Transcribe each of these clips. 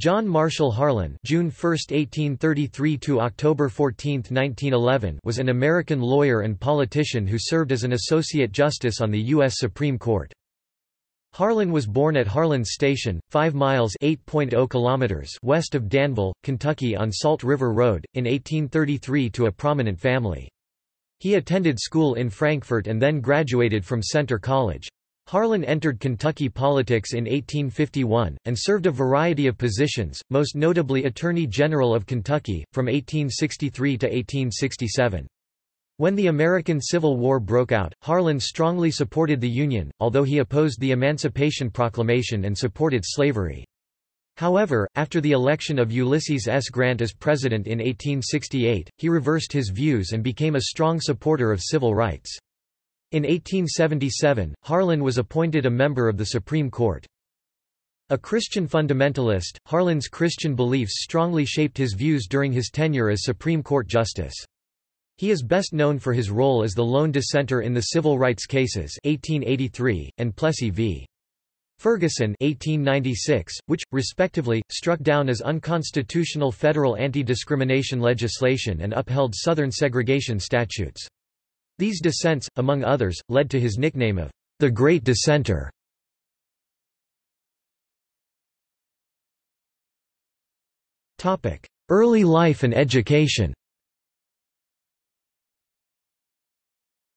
John Marshall Harlan June 1, 1833 to October 14, 1911 was an American lawyer and politician who served as an Associate Justice on the U.S. Supreme Court. Harlan was born at Harlan Station, 5 miles oh kilometers west of Danville, Kentucky on Salt River Road, in 1833 to a prominent family. He attended school in Frankfort and then graduated from Centre College. Harlan entered Kentucky politics in 1851, and served a variety of positions, most notably Attorney General of Kentucky, from 1863 to 1867. When the American Civil War broke out, Harlan strongly supported the Union, although he opposed the Emancipation Proclamation and supported slavery. However, after the election of Ulysses S. Grant as president in 1868, he reversed his views and became a strong supporter of civil rights. In 1877, Harlan was appointed a member of the Supreme Court. A Christian fundamentalist, Harlan's Christian beliefs strongly shaped his views during his tenure as Supreme Court Justice. He is best known for his role as the lone dissenter in the civil rights cases 1883, and Plessy v. Ferguson 1896, which, respectively, struck down as unconstitutional federal anti-discrimination legislation and upheld Southern segregation statutes. These dissents, among others, led to his nickname of the Great Dissenter. Early life and education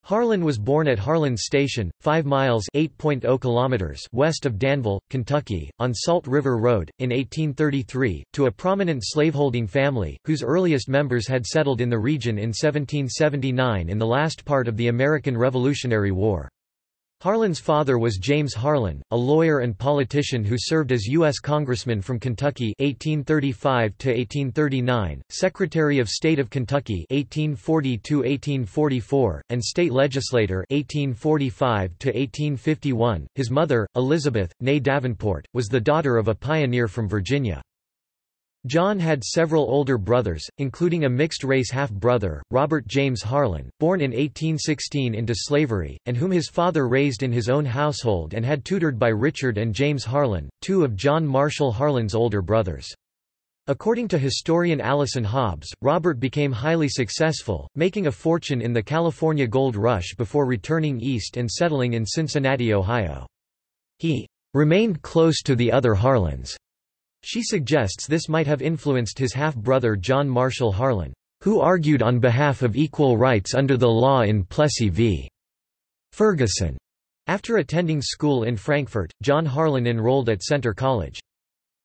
Harlan was born at Harlan Station, 5 miles oh kilometers west of Danville, Kentucky, on Salt River Road, in 1833, to a prominent slaveholding family, whose earliest members had settled in the region in 1779 in the last part of the American Revolutionary War. Harlan's father was James Harlan, a lawyer and politician who served as U.S. Congressman from Kentucky 1835–1839, Secretary of State of Kentucky 1840–1844, and state legislator 1845–1851. His mother, Elizabeth, née Davenport, was the daughter of a pioneer from Virginia. John had several older brothers, including a mixed-race half-brother, Robert James Harlan, born in 1816 into slavery, and whom his father raised in his own household and had tutored by Richard and James Harlan, two of John Marshall Harlan's older brothers. According to historian Allyson Hobbs, Robert became highly successful, making a fortune in the California Gold Rush before returning east and settling in Cincinnati, Ohio. He remained close to the other Harlans she suggests this might have influenced his half-brother John Marshall Harlan, who argued on behalf of equal rights under the law in Plessy v. Ferguson. After attending school in Frankfort, John Harlan enrolled at Centre College.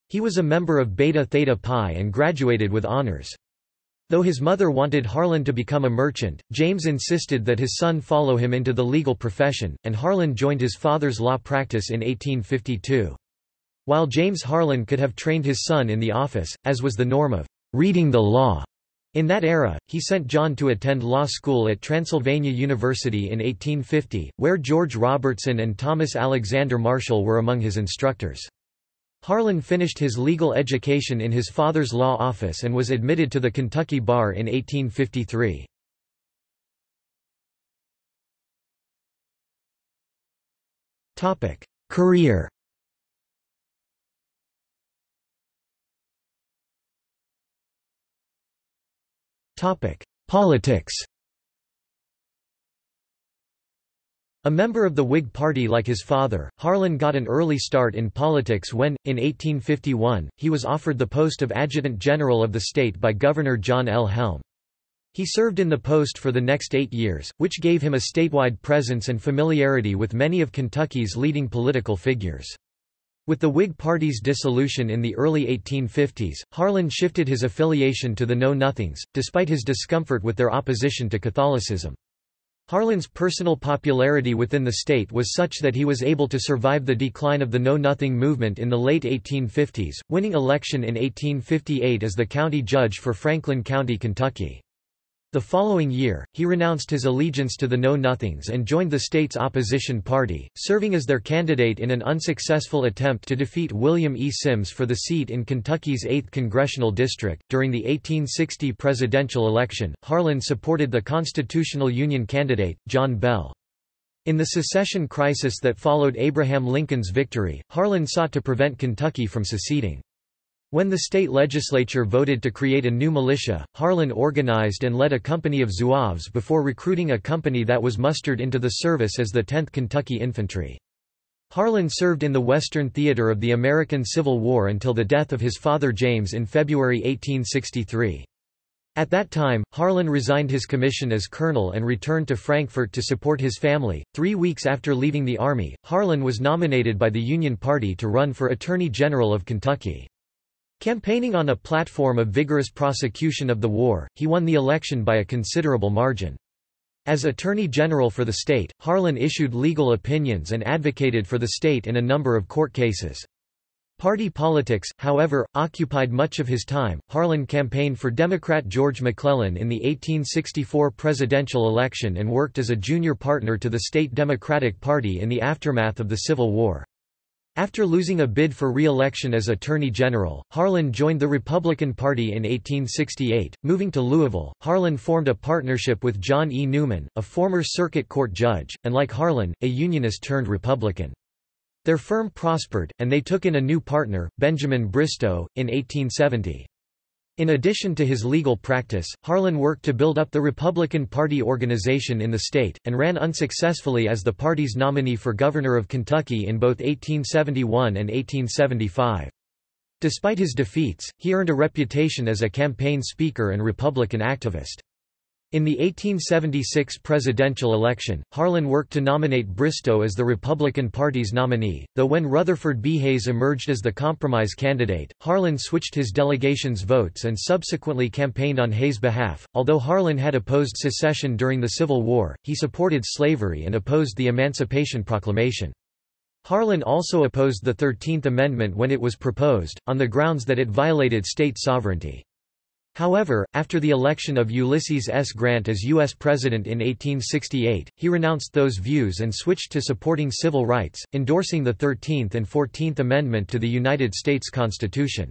He was a member of Beta Theta Pi and graduated with honors. Though his mother wanted Harlan to become a merchant, James insisted that his son follow him into the legal profession, and Harlan joined his father's law practice in 1852. While James Harlan could have trained his son in the office, as was the norm of reading the law, in that era, he sent John to attend law school at Transylvania University in 1850, where George Robertson and Thomas Alexander Marshall were among his instructors. Harlan finished his legal education in his father's law office and was admitted to the Kentucky bar in 1853. Career Politics A member of the Whig Party like his father, Harlan got an early start in politics when, in 1851, he was offered the post of Adjutant General of the state by Governor John L. Helm. He served in the post for the next eight years, which gave him a statewide presence and familiarity with many of Kentucky's leading political figures. With the Whig Party's dissolution in the early 1850s, Harlan shifted his affiliation to the Know-Nothings, despite his discomfort with their opposition to Catholicism. Harlan's personal popularity within the state was such that he was able to survive the decline of the Know-Nothing movement in the late 1850s, winning election in 1858 as the county judge for Franklin County, Kentucky. The following year, he renounced his allegiance to the Know-Nothings and joined the state's opposition party, serving as their candidate in an unsuccessful attempt to defeat William E. Simms for the seat in Kentucky's 8th congressional district. During the 1860 presidential election, Harlan supported the Constitutional Union candidate, John Bell. In the secession crisis that followed Abraham Lincoln's victory, Harlan sought to prevent Kentucky from seceding. When the state legislature voted to create a new militia, Harlan organized and led a company of Zouaves before recruiting a company that was mustered into the service as the 10th Kentucky Infantry. Harlan served in the Western theater of the American Civil War until the death of his father James in February 1863. At that time, Harlan resigned his commission as colonel and returned to Frankfort to support his family. Three weeks after leaving the Army, Harlan was nominated by the Union Party to run for Attorney General of Kentucky. Campaigning on a platform of vigorous prosecution of the war, he won the election by a considerable margin. As Attorney General for the state, Harlan issued legal opinions and advocated for the state in a number of court cases. Party politics, however, occupied much of his time. Harlan campaigned for Democrat George McClellan in the 1864 presidential election and worked as a junior partner to the state Democratic Party in the aftermath of the Civil War. After losing a bid for re-election as Attorney General, Harlan joined the Republican Party in 1868. Moving to Louisville, Harlan formed a partnership with John E. Newman, a former circuit court judge, and like Harlan, a Unionist turned Republican. Their firm prospered, and they took in a new partner, Benjamin Bristow, in 1870. In addition to his legal practice, Harlan worked to build up the Republican Party organization in the state, and ran unsuccessfully as the party's nominee for governor of Kentucky in both 1871 and 1875. Despite his defeats, he earned a reputation as a campaign speaker and Republican activist. In the 1876 presidential election, Harlan worked to nominate Bristow as the Republican Party's nominee, though when Rutherford B. Hayes emerged as the compromise candidate, Harlan switched his delegation's votes and subsequently campaigned on Hayes' behalf. Although Harlan had opposed secession during the Civil War, he supported slavery and opposed the Emancipation Proclamation. Harlan also opposed the Thirteenth Amendment when it was proposed, on the grounds that it violated state sovereignty. However, after the election of Ulysses S. Grant as U.S. President in 1868, he renounced those views and switched to supporting civil rights, endorsing the Thirteenth and Fourteenth Amendment to the United States Constitution.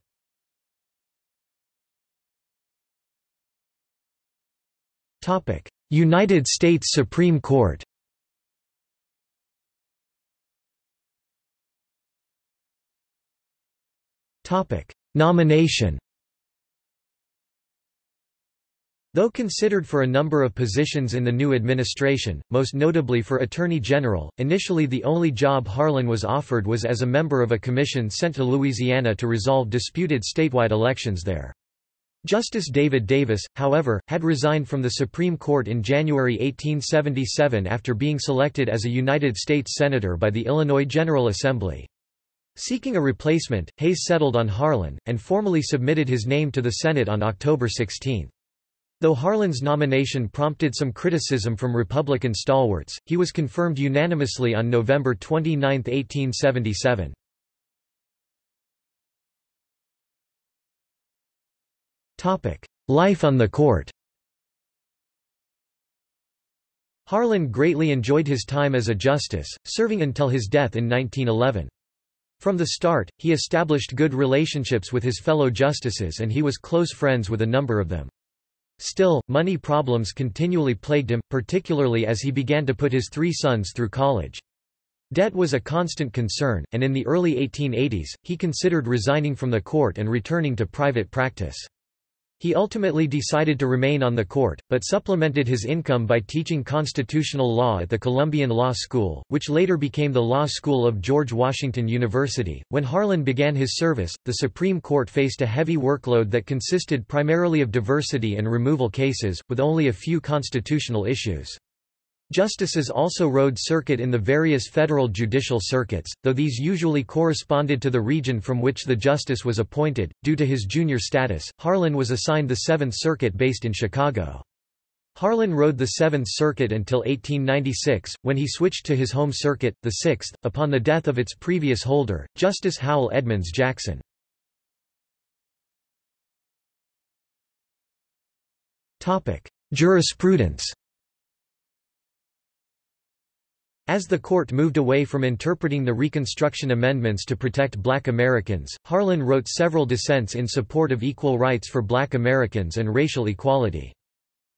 United States Supreme Court Nomination Though considered for a number of positions in the new administration, most notably for Attorney General, initially the only job Harlan was offered was as a member of a commission sent to Louisiana to resolve disputed statewide elections there. Justice David Davis, however, had resigned from the Supreme Court in January 1877 after being selected as a United States Senator by the Illinois General Assembly. Seeking a replacement, Hayes settled on Harlan, and formally submitted his name to the Senate on October 16. Though Harlan's nomination prompted some criticism from Republican stalwarts, he was confirmed unanimously on November 29, 1877. Life on the court Harlan greatly enjoyed his time as a justice, serving until his death in 1911. From the start, he established good relationships with his fellow justices and he was close friends with a number of them. Still, money problems continually plagued him, particularly as he began to put his three sons through college. Debt was a constant concern, and in the early 1880s, he considered resigning from the court and returning to private practice. He ultimately decided to remain on the court, but supplemented his income by teaching constitutional law at the Columbian Law School, which later became the Law School of George Washington University. When Harlan began his service, the Supreme Court faced a heavy workload that consisted primarily of diversity and removal cases, with only a few constitutional issues. Justices also rode circuit in the various federal judicial circuits, though these usually corresponded to the region from which the justice was appointed. Due to his junior status, Harlan was assigned the Seventh Circuit based in Chicago. Harlan rode the Seventh Circuit until 1896, when he switched to his home circuit, the Sixth, upon the death of its previous holder, Justice Howell Edmunds Jackson. Jurisprudence As the court moved away from interpreting the Reconstruction Amendments to protect black Americans, Harlan wrote several dissents in support of equal rights for black Americans and racial equality.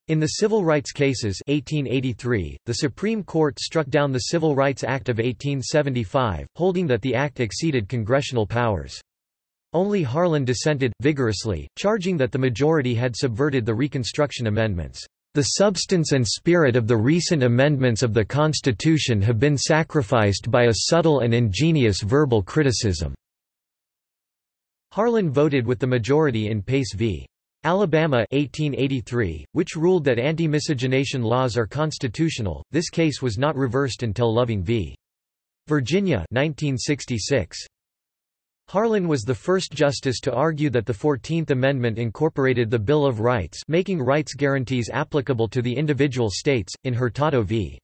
In the civil rights cases 1883, the Supreme Court struck down the Civil Rights Act of 1875, holding that the act exceeded congressional powers. Only Harlan dissented, vigorously, charging that the majority had subverted the Reconstruction Amendments. The substance and spirit of the recent amendments of the Constitution have been sacrificed by a subtle and ingenious verbal criticism." Harlan voted with the majority in Pace v. Alabama 1883, which ruled that anti-miscegenation laws are constitutional. This case was not reversed until Loving v. Virginia 1966. Harlan was the first justice to argue that the Fourteenth Amendment incorporated the Bill of Rights making rights guarantees applicable to the individual states, in Hurtado v.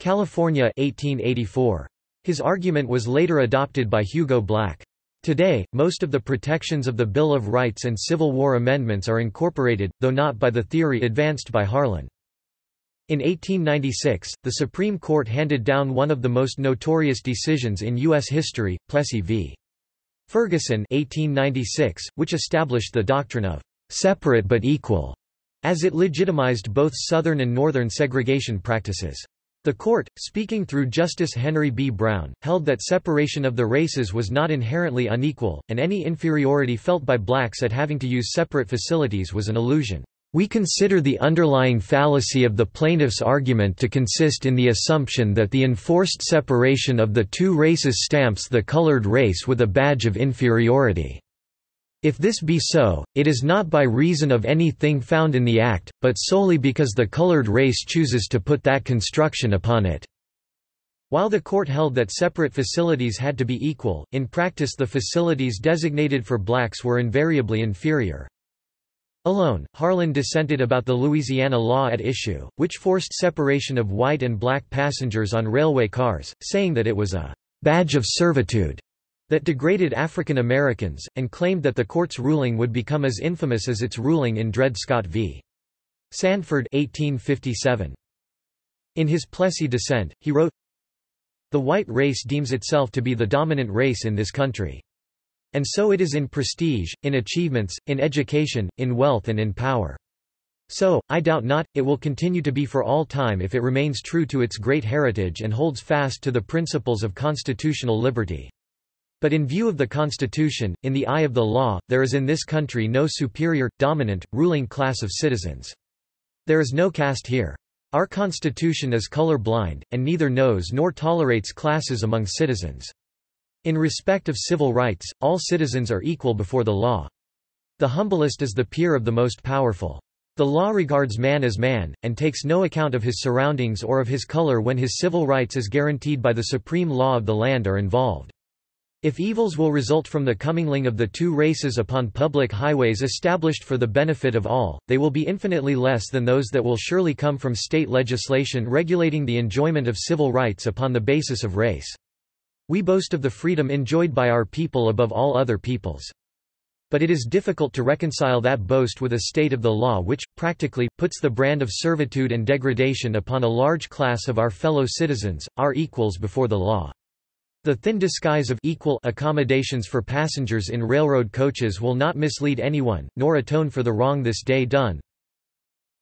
California 1884. His argument was later adopted by Hugo Black. Today, most of the protections of the Bill of Rights and Civil War amendments are incorporated, though not by the theory advanced by Harlan. In 1896, the Supreme Court handed down one of the most notorious decisions in U.S. history, Plessy v. Ferguson 1896, which established the doctrine of separate but equal, as it legitimized both Southern and Northern segregation practices. The court, speaking through Justice Henry B. Brown, held that separation of the races was not inherently unequal, and any inferiority felt by blacks at having to use separate facilities was an illusion. We consider the underlying fallacy of the plaintiff's argument to consist in the assumption that the enforced separation of the two races stamps the colored race with a badge of inferiority. If this be so, it is not by reason of anything found in the Act, but solely because the colored race chooses to put that construction upon it. While the court held that separate facilities had to be equal, in practice the facilities designated for blacks were invariably inferior. Alone, Harlan dissented about the Louisiana law at issue, which forced separation of white and black passengers on railway cars, saying that it was a badge of servitude that degraded African Americans, and claimed that the court's ruling would become as infamous as its ruling in Dred Scott v. Sandford 1857. In his Plessy dissent, he wrote, The white race deems itself to be the dominant race in this country. And so it is in prestige, in achievements, in education, in wealth and in power. So, I doubt not, it will continue to be for all time if it remains true to its great heritage and holds fast to the principles of constitutional liberty. But in view of the Constitution, in the eye of the law, there is in this country no superior, dominant, ruling class of citizens. There is no caste here. Our Constitution is color blind, and neither knows nor tolerates classes among citizens. In respect of civil rights, all citizens are equal before the law. The humblest is the peer of the most powerful. The law regards man as man, and takes no account of his surroundings or of his color when his civil rights as guaranteed by the supreme law of the land are involved. If evils will result from the commingling of the two races upon public highways established for the benefit of all, they will be infinitely less than those that will surely come from state legislation regulating the enjoyment of civil rights upon the basis of race. We boast of the freedom enjoyed by our people above all other peoples. But it is difficult to reconcile that boast with a state of the law which, practically, puts the brand of servitude and degradation upon a large class of our fellow citizens, our equals before the law. The thin disguise of equal accommodations for passengers in railroad coaches will not mislead anyone, nor atone for the wrong this day done.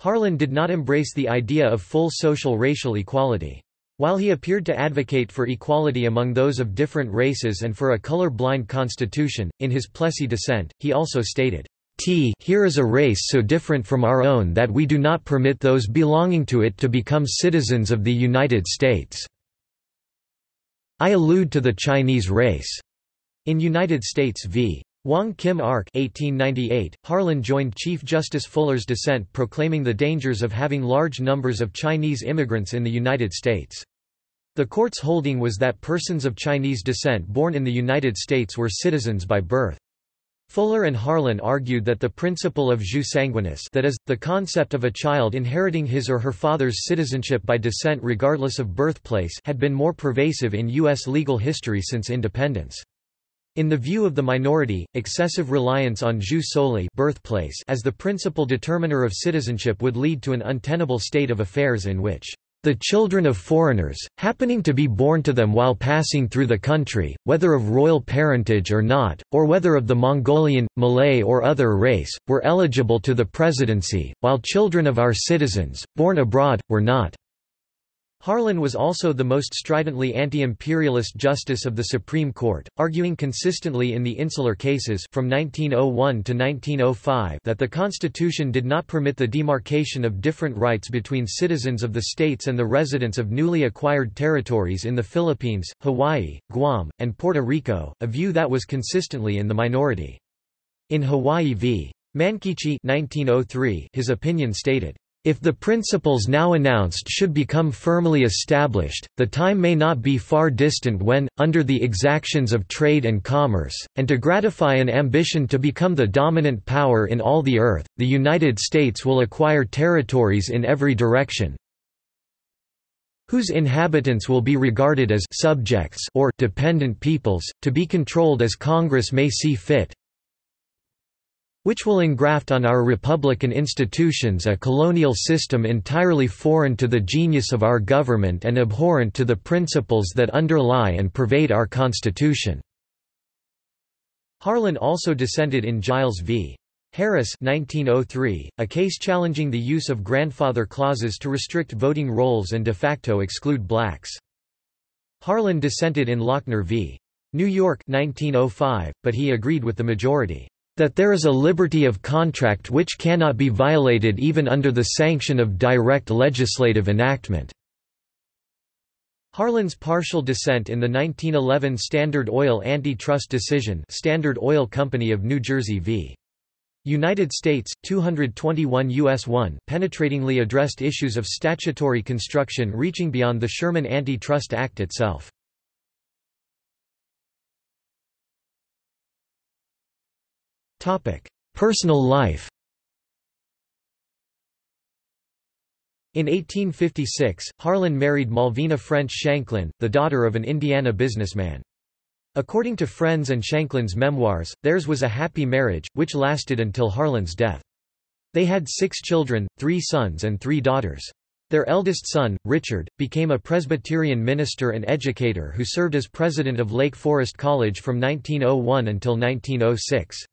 Harlan did not embrace the idea of full social racial equality. While he appeared to advocate for equality among those of different races and for a color-blind constitution, in his Plessy dissent, he also stated, T here is a race so different from our own that we do not permit those belonging to it to become citizens of the United States. I allude to the Chinese race. In United States v. Wong Kim Ark 1898, Harlan joined Chief Justice Fuller's dissent proclaiming the dangers of having large numbers of Chinese immigrants in the United States. The court's holding was that persons of Chinese descent born in the United States were citizens by birth. Fuller and Harlan argued that the principle of jus sanguinis that is, the concept of a child inheriting his or her father's citizenship by descent regardless of birthplace had been more pervasive in U.S. legal history since independence. In the view of the minority, excessive reliance on jus soli birthplace as the principal determiner of citizenship would lead to an untenable state of affairs in which the children of foreigners, happening to be born to them while passing through the country, whether of royal parentage or not, or whether of the Mongolian, Malay or other race, were eligible to the presidency, while children of our citizens, born abroad, were not. Harlan was also the most stridently anti-imperialist justice of the Supreme Court, arguing consistently in the insular cases from 1901 to 1905 that the Constitution did not permit the demarcation of different rights between citizens of the states and the residents of newly acquired territories in the Philippines, Hawaii, Guam, and Puerto Rico, a view that was consistently in the minority. In Hawaii v. Mankichi 1903, his opinion stated, if the principles now announced should become firmly established, the time may not be far distant when, under the exactions of trade and commerce, and to gratify an ambition to become the dominant power in all the earth, the United States will acquire territories in every direction, whose inhabitants will be regarded as subjects or dependent peoples, to be controlled as Congress may see fit, which will engraft on our republican institutions a colonial system entirely foreign to the genius of our government and abhorrent to the principles that underlie and pervade our Constitution." Harlan also dissented in Giles v. Harris 1903, a case challenging the use of grandfather clauses to restrict voting rolls and de facto exclude blacks. Harlan dissented in Lochner v. New York 1905, but he agreed with the majority that there is a liberty of contract which cannot be violated even under the sanction of direct legislative enactment." Harlan's partial dissent in the 1911 Standard Oil antitrust decision Standard Oil Company of New Jersey v. United States, 221 U.S. 1 penetratingly addressed issues of statutory construction reaching beyond the Sherman Antitrust Act itself. Personal life In 1856, Harlan married Malvina French Shanklin, the daughter of an Indiana businessman. According to friends and Shanklin's memoirs, theirs was a happy marriage, which lasted until Harlan's death. They had six children, three sons and three daughters. Their eldest son, Richard, became a Presbyterian minister and educator who served as president of Lake Forest College from 1901 until 1906.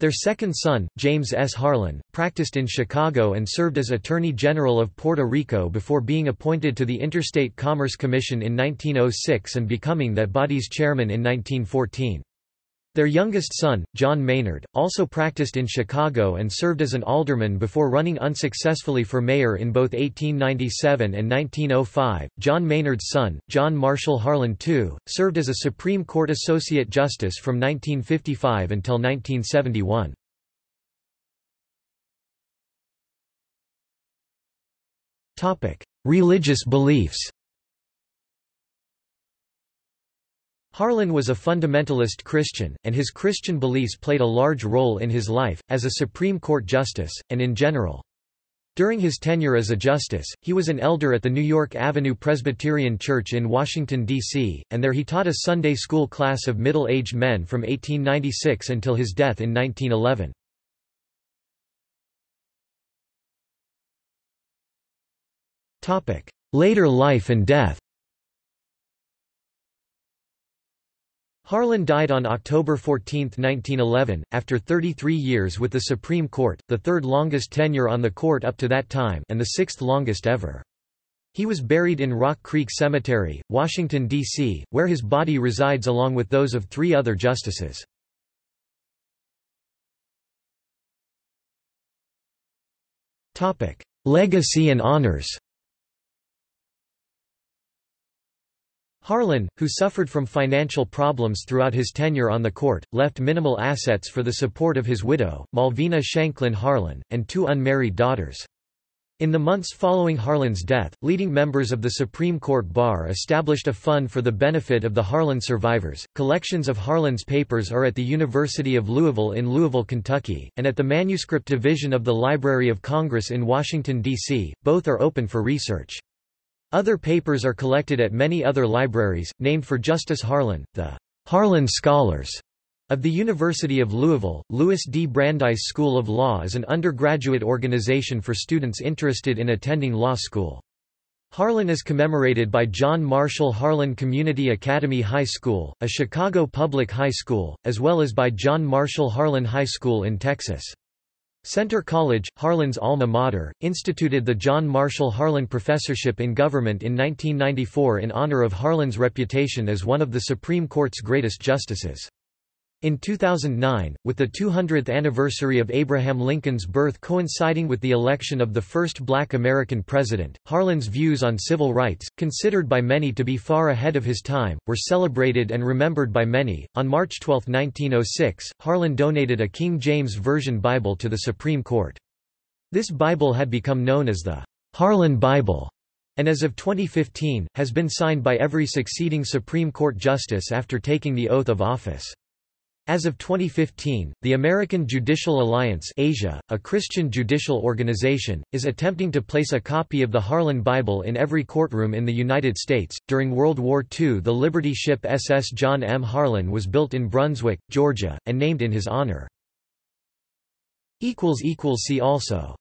Their second son, James S. Harlan, practiced in Chicago and served as Attorney General of Puerto Rico before being appointed to the Interstate Commerce Commission in 1906 and becoming that body's chairman in 1914. Their youngest son, John Maynard, also practiced in Chicago and served as an alderman before running unsuccessfully for mayor in both 1897 and 1905. John Maynard's son, John Marshall Harlan II, served as a Supreme Court Associate Justice from 1955 until 1971. Religious beliefs Harlan was a fundamentalist Christian, and his Christian beliefs played a large role in his life, as a Supreme Court justice, and in general. During his tenure as a justice, he was an elder at the New York Avenue Presbyterian Church in Washington, D.C., and there he taught a Sunday school class of middle-aged men from 1896 until his death in 1911. Later life and death Harlan died on October 14, 1911, after 33 years with the Supreme Court, the third longest tenure on the court up to that time and the sixth longest ever. He was buried in Rock Creek Cemetery, Washington, D.C., where his body resides along with those of three other justices. Legacy and honors Harlan, who suffered from financial problems throughout his tenure on the court, left minimal assets for the support of his widow, Malvina Shanklin Harlan, and two unmarried daughters. In the months following Harlan's death, leading members of the Supreme Court Bar established a fund for the benefit of the Harlan survivors. Collections of Harlan's papers are at the University of Louisville in Louisville, Kentucky, and at the Manuscript Division of the Library of Congress in Washington, D.C. Both are open for research. Other papers are collected at many other libraries, named for Justice Harlan, the Harlan Scholars of the University of Louisville. Louis D. Brandeis School of Law is an undergraduate organization for students interested in attending law school. Harlan is commemorated by John Marshall Harlan Community Academy High School, a Chicago public high school, as well as by John Marshall Harlan High School in Texas. Centre College, Harlan's alma mater, instituted the John Marshall Harlan Professorship in Government in 1994 in honor of Harlan's reputation as one of the Supreme Court's greatest justices. In 2009, with the 200th anniversary of Abraham Lincoln's birth coinciding with the election of the first black American president, Harlan's views on civil rights, considered by many to be far ahead of his time, were celebrated and remembered by many. On March 12, 1906, Harlan donated a King James Version Bible to the Supreme Court. This Bible had become known as the Harlan Bible and as of 2015, has been signed by every succeeding Supreme Court justice after taking the oath of office. As of 2015, the American Judicial Alliance Asia, a Christian judicial organization, is attempting to place a copy of the Harlan Bible in every courtroom in the United States. During World War II, the Liberty ship SS John M. Harlan was built in Brunswick, Georgia, and named in his honor. equals equals See also